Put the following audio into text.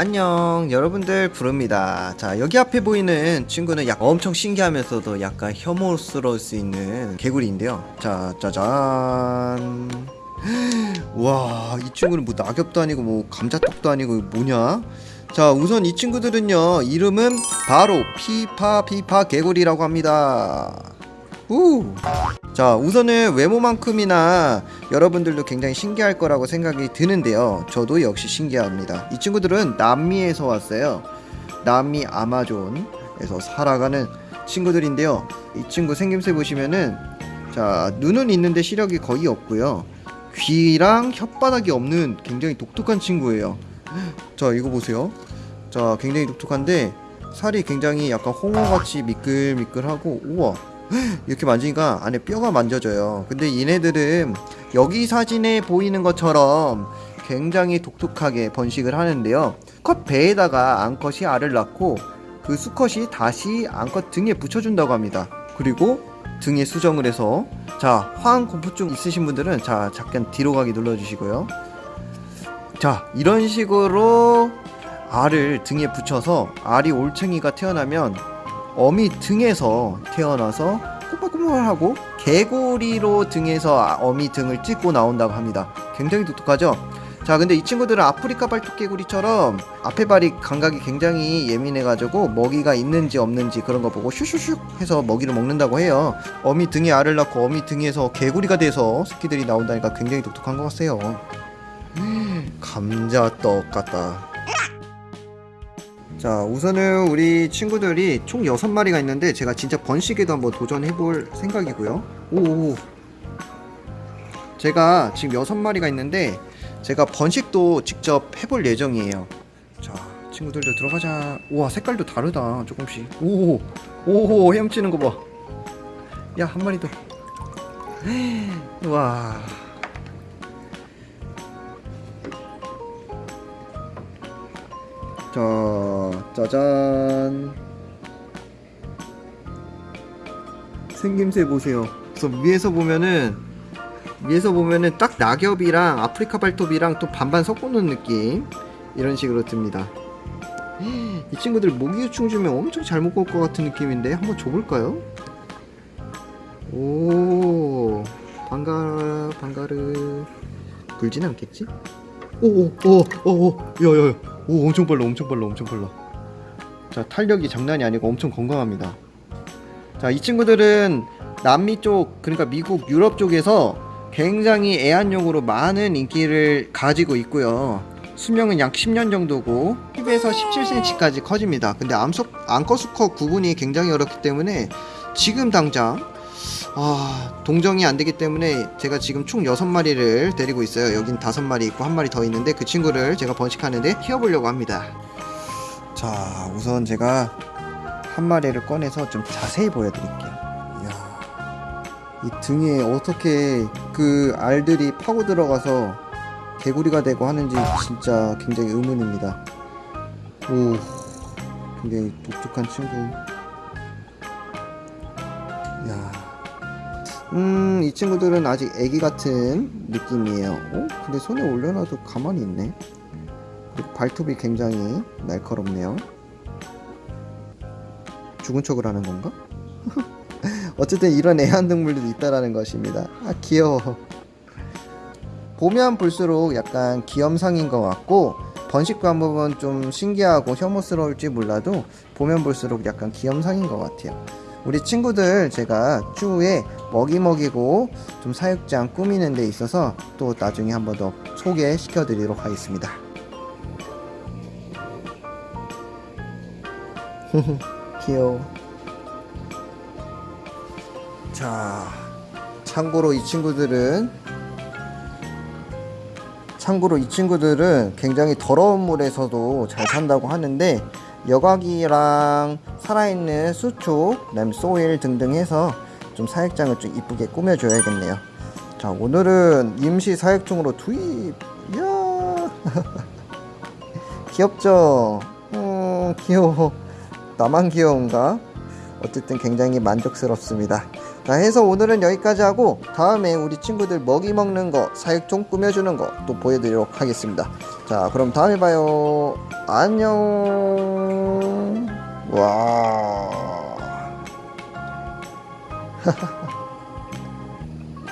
안녕. 여러분들 부릅니다. 자 여기 앞에 보이는 친구는 약 엄청 신기하면서도 약간 혐오스러울 수 있는 개구리인데요. 자 짜잔. 와이 친구는 뭐 낙엽도 아니고 뭐 감자떡도 아니고 뭐냐? 자 우선 이 친구들은요 이름은 바로 피파 피파 개구리라고 합니다 우. 자 우선은 외모만큼이나 여러분들도 굉장히 신기할 거라고 생각이 드는데요. 저도 역시 신기합니다. 이 친구들은 남미에서 왔어요. 남미 아마존에서 살아가는 친구들인데요. 이 친구 생김새 보시면은 자 눈은 있는데 시력이 거의 없고요. 귀랑 혓바닥이 없는 굉장히 독특한 친구예요. 자 이거 보세요. 자 굉장히 독특한데 살이 굉장히 약간 홍어같이 미끌미끌하고 우와 이렇게 만지니까 안에 뼈가 만져져요. 근데 얘네들은 여기 사진에 보이는 것처럼 굉장히 독특하게 번식을 하는데요. 컷 배에다가 암컷이 알을 낳고 그 수컷이 다시 암컷 등에 붙여준다고 합니다. 그리고 등에 수정을 해서 자 화학 공포증 있으신 분들은 자 잠깐 뒤로 가기 눌러주시고요. 자 이런 식으로 알을 등에 붙여서 알이 올챙이가 태어나면 어미 등에서 태어나서 꼬물꼬물하고 개구리로 등에서 어미 등을 찍고 나온다고 합니다. 굉장히 독특하죠? 자 근데 이 친구들은 아프리카 발토개구리처럼 앞에 발이 감각이 굉장히 예민해가지고 먹이가 있는지 없는지 그런 거 보고 슈슈슉 해서 먹이를 먹는다고 해요 어미 등에 알을 낳고 어미 등에서 개구리가 돼서 새끼들이 나온다니까 굉장히 독특한 것 같아요 감자떡 같다 자 우선은 우리 친구들이 총 6마리가 있는데 제가 진짜 번식에도 한번 도전해 볼 생각이고요. 오 제가 지금 6마리가 있는데 제가 번식도 직접 해볼 예정이에요. 자 친구들도 들어가자. 우와 색깔도 다르다 조금씩. 오오 오 헤엄치는 거봐야 한 마리 더. 우와 자, 짜잔. 생김새 보세요. 그래서 위에서 보면은 위에서 보면은 딱 낙엽이랑 아프리카 발톱이랑 또 반반 섞어놓은 느낌 이런 식으로 듭니다. 이 친구들 모기유충 주면 엄청 잘 먹을 것 같은 느낌인데 한번 줘볼까요? 오 반가 반가르 굴진 않겠지? 오오오오오 야야야 오 엄청 빨라 엄청 빨라 엄청 빨라. 자 탄력이 장난이 아니고 엄청 건강합니다. 자 이 친구들은 남미 쪽 그러니까 미국 유럽 쪽에서 굉장히 애완용으로 많은 인기를 가지고 있고요. 수명은 약 10년 정도고 10에서 17cm까지 커집니다. 근데 암석, 암컷 수컷 구분이 굉장히 어렵기 때문에 지금 당장 아 동정이 안 되기 때문에 제가 지금 총 6마리를 데리고 있어요. 여긴 5마리 있고 한 마리 더 있는데 그 친구를 제가 번식하는데 키워보려고 합니다. 자 우선 제가 한 마리를 꺼내서 좀 자세히 보여드릴게요. 이야 이 등에 어떻게 그 알들이 파고 들어가서 개구리가 되고 하는지 진짜 굉장히 의문입니다. 오 굉장히 독특한 친구. 야 음, 이 친구들은 아직 애기 같은 느낌이에요. 어? 근데 손에 올려놔도 가만히 있네. 그리고 발톱이 굉장히 날카롭네요. 죽은 척을 하는 건가? 어쨌든 이런 애완동물도 있다라는 것입니다. 아, 귀여워. 보면 볼수록 약간 귀염상인 것 같고, 번식 방법은 좀 신기하고 혐오스러울지 몰라도, 보면 볼수록 약간 귀염상인 것 같아요. 우리 친구들 제가 추후에 먹이 먹이고 좀 사육장 꾸미는 데 있어서 또 나중에 한 번 더 소개시켜 드리도록 하겠습니다. 귀여워. 자 참고로 이 친구들은 참고로 이 친구들은 굉장히 더러운 물에서도 잘 산다고 하는데 여과기랑 살아있는 수초, 그다음 소일 등등 해서 좀 사육장을 좀 이쁘게 꾸며줘야겠네요. 자 오늘은 임시 사육충으로 투입. 이야 귀엽죠? 음 귀여워. 나만 귀여운가? 어쨌든 굉장히 만족스럽습니다. 자 해서 오늘은 여기까지 하고 다음에 우리 친구들 먹이 먹는 거 사육종 꾸며주는 거 또 보여드리도록 하겠습니다 자 그럼 다음에 봐요 안녕 와